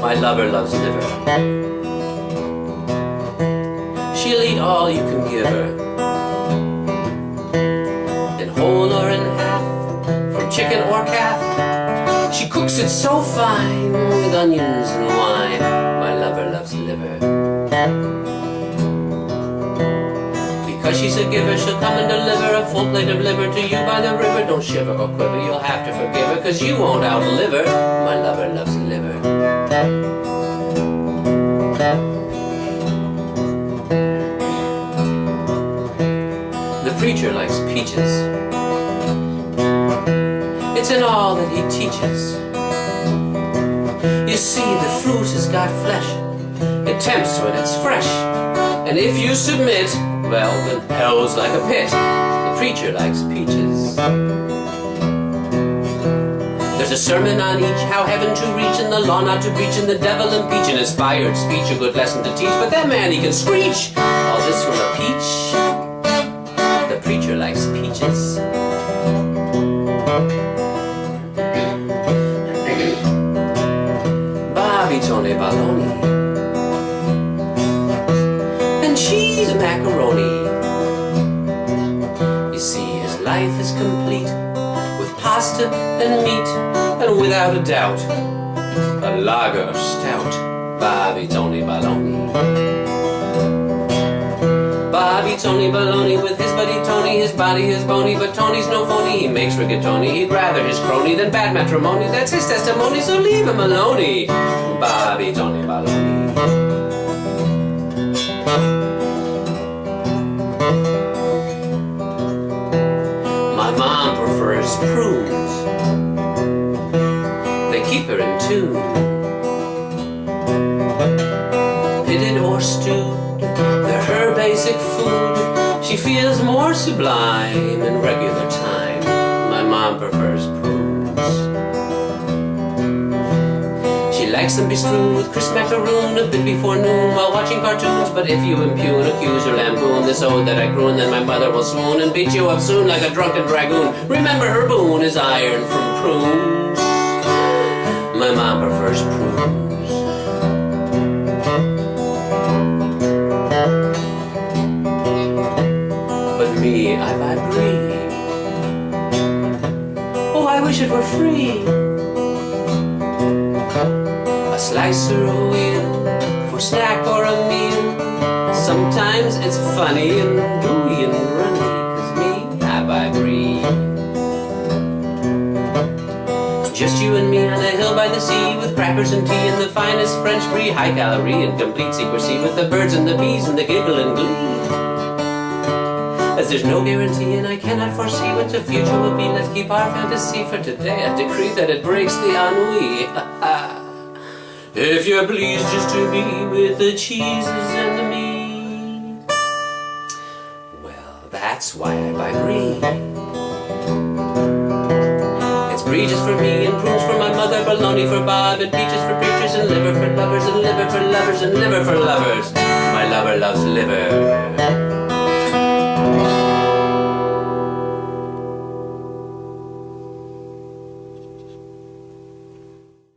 My lover loves liver. She'll eat all you can give her. In whole or in half, from chicken or calf. She cooks it so fine with onions and wine. My lover loves liver. She's a giver, she'll come and deliver a full plate of liver to you by the river. Don't shiver or quiver, you'll have to forgive her, cause you won't outlive her. My lover loves liver. The preacher likes peaches. It's in all that he teaches. You see, the fruit has got flesh. It tempts when it's fresh. And if you submit, well, then hell's like a pit. The preacher likes peaches. There's a sermon on each, how heaven to reach, and the law not to preach, and the devil impeach, an inspired speech, a good lesson to teach. But that man, he can screech. All this from a peach. The preacher likes peaches. Tony Baloney. Life is complete with pasta and meat, and without a doubt, a lager stout. Bobby Tony Baloney. Bobby Tony Baloney with his buddy Tony, his body is bony, but Tony's no phony. He makes rigatoni, he'd rather his crony than bad matrimony. That's his testimony, so leave him alone. Bobby Tony Baloney. My mom prefers prunes. They keep her in tune. Pitted or stewed, they're her basic food. She feels more sublime in regular time. My mom prefers She likes them bestrewn with crisp macaroon a bit before noon while watching cartoons. But if you impugn, accuse, or lampoon this ode that I croon, then my mother will swoon and beat you up soon like a drunken dragoon. Remember her boon is iron from prunes. My mom prefers prunes. But me, I buy brie. Oh, I wish it were free. A slice or a wheel for snack or a meal. Sometimes it's funny and gooey and runny. Cause me, I buy brie. Just you and me on a hill by the sea with crackers and tea and the finest French brie, high calorie and complete secrecy with the birds and the bees and the giggle and glee. As there's no guarantee and I cannot foresee what the future will be, let's keep our fantasy for today. I decree that it breaks the ennui. if you're pleased just to be with the cheeses and the meat, well, that's why I buy brie. It's brie just for me and prunes for my mother, bologna for Bob, and peaches for preachers, and liver for lovers, and liver for lovers, and liver for lovers. My lover loves liver.